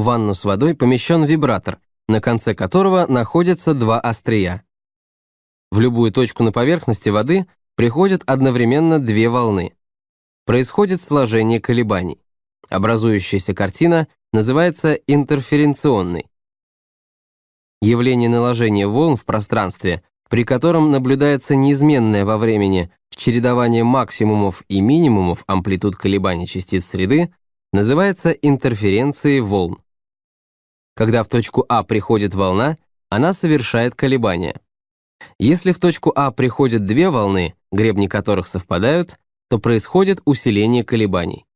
В ванну с водой помещен вибратор, на конце которого находятся два острия. В любую точку на поверхности воды приходят одновременно две волны. Происходит сложение колебаний. Образующаяся картина называется интерференционной. Явление наложения волн в пространстве, при котором наблюдается неизменное во времени чередование максимумов и минимумов амплитуд колебаний частиц среды, называется интерференцией волн. Когда в точку А приходит волна, она совершает колебания. Если в точку А приходят две волны, гребни которых совпадают, то происходит усиление колебаний.